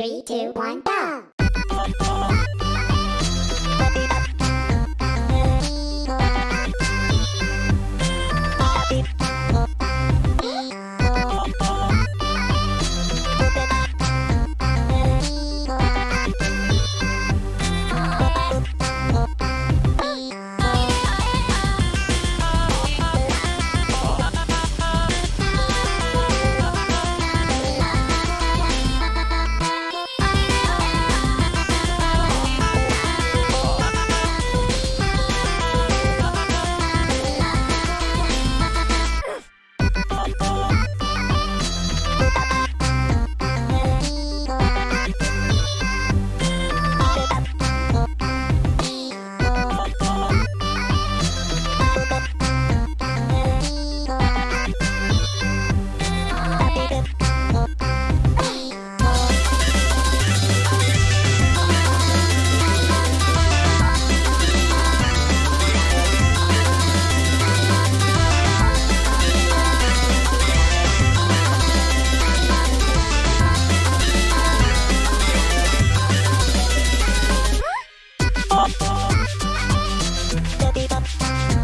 Three, two, one, go! Three,